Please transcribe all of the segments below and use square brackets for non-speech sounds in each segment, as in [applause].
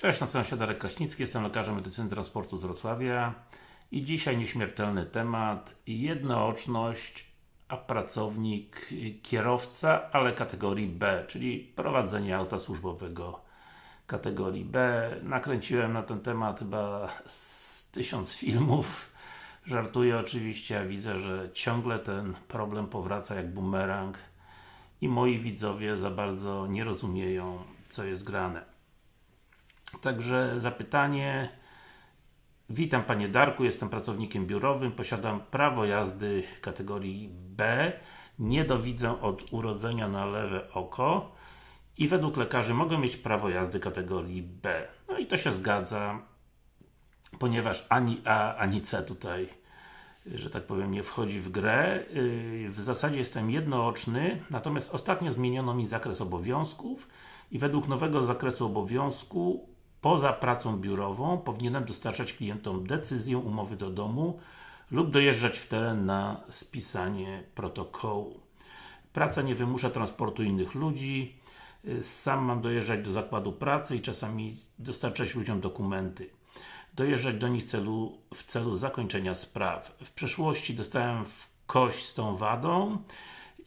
Cześć, nazywam się Darek Kraśnicki, jestem lekarzem medycyny transportu z Wrocławia i dzisiaj nieśmiertelny temat jednooczność, a pracownik kierowca, ale kategorii B, czyli prowadzenie auta służbowego kategorii B. Nakręciłem na ten temat chyba z tysiąc filmów. Żartuję oczywiście, a widzę, że ciągle ten problem powraca jak bumerang i moi widzowie za bardzo nie rozumieją, co jest grane. Także zapytanie Witam Panie Darku, jestem pracownikiem biurowym, posiadam prawo jazdy kategorii B, nie dowidzę od urodzenia na lewe oko i według lekarzy mogę mieć prawo jazdy kategorii B. No i to się zgadza, ponieważ ani A, ani C tutaj że tak powiem, nie wchodzi w grę. Yy, w zasadzie jestem jednooczny, natomiast ostatnio zmieniono mi zakres obowiązków i według nowego zakresu obowiązku poza pracą biurową powinienem dostarczać klientom decyzję umowy do domu lub dojeżdżać w teren na spisanie protokołu. Praca nie wymusza transportu innych ludzi, sam mam dojeżdżać do zakładu pracy i czasami dostarczać ludziom dokumenty. Dojeżdżać do nich celu, w celu zakończenia spraw. W przeszłości dostałem w kość z tą wadą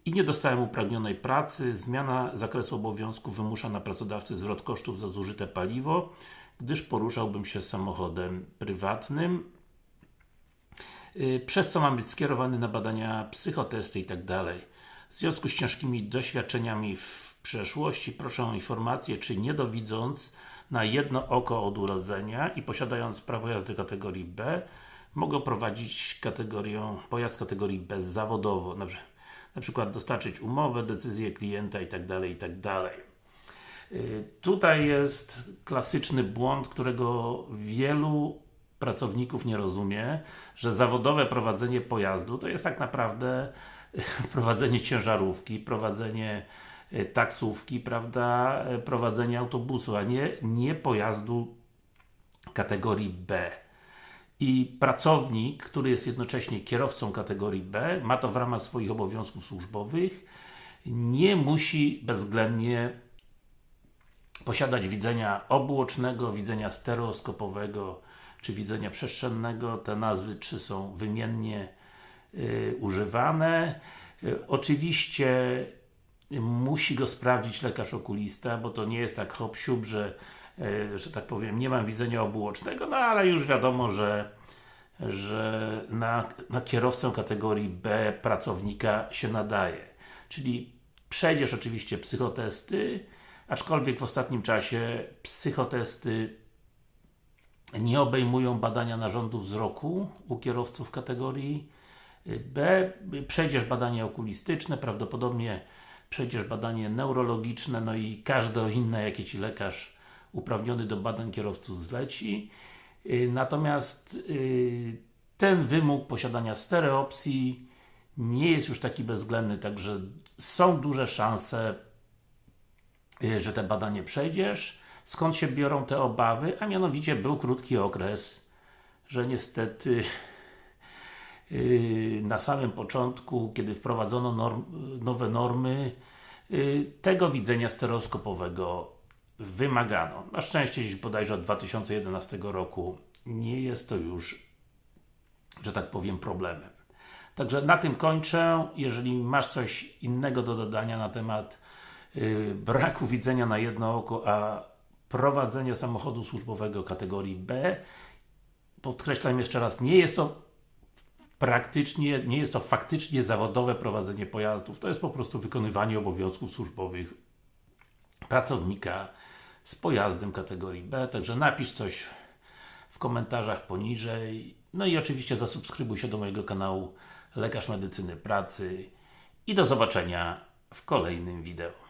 i nie dostałem upragnionej pracy, zmiana zakresu obowiązku wymusza na pracodawcy zwrot kosztów za zużyte paliwo, gdyż poruszałbym się samochodem prywatnym, y, przez co mam być skierowany na badania psychotesty i tak. W związku z ciężkimi doświadczeniami w przeszłości proszę o informację, czy nie dowidząc na jedno oko od urodzenia i posiadając prawo jazdy kategorii B mogę prowadzić kategorię, pojazd kategorii B zawodowo na przykład dostarczyć umowę, decyzję klienta itd. itd. Y, tutaj jest klasyczny błąd, którego wielu pracowników nie rozumie, że zawodowe prowadzenie pojazdu to jest tak naprawdę [laughs] prowadzenie ciężarówki, prowadzenie y, taksówki, prawda, y, prowadzenie autobusu, a nie, nie pojazdu kategorii B i pracownik, który jest jednocześnie kierowcą kategorii B, ma to w ramach swoich obowiązków służbowych, nie musi bezwzględnie posiadać widzenia obuocznego, widzenia stereoskopowego, czy widzenia przestrzennego. Te nazwy czy są wymiennie y, używane. Y, oczywiście musi go sprawdzić lekarz okulista, bo to nie jest tak hop że że tak powiem, nie mam widzenia obuocznego, no ale już wiadomo, że że na, na kierowcę kategorii B pracownika się nadaje. Czyli przejdziesz oczywiście psychotesty, aczkolwiek w ostatnim czasie psychotesty nie obejmują badania narządu wzroku u kierowców kategorii B. Przejdziesz badanie okulistyczne, prawdopodobnie przejdziesz badanie neurologiczne, no i każde inne, jakie Ci lekarz uprawniony do badań kierowców zleci. Y, natomiast y, ten wymóg posiadania stereopsji nie jest już taki bezwzględny, także są duże szanse, y, że te badanie przejdziesz. Skąd się biorą te obawy? A mianowicie był krótki okres, że niestety na samym początku, kiedy wprowadzono norm, nowe normy, tego widzenia stereoskopowego wymagano. Na szczęście dziś bodajże od 2011 roku nie jest to już, że tak powiem, problemem. Także na tym kończę. Jeżeli masz coś innego do dodania na temat yy, braku widzenia na jedno oko, a prowadzenia samochodu służbowego kategorii B, podkreślam jeszcze raz, nie jest to praktycznie, nie jest to faktycznie zawodowe prowadzenie pojazdów, to jest po prostu wykonywanie obowiązków służbowych pracownika z pojazdem kategorii B, także napisz coś w komentarzach poniżej. No i oczywiście zasubskrybuj się do mojego kanału Lekarz Medycyny Pracy i do zobaczenia w kolejnym wideo.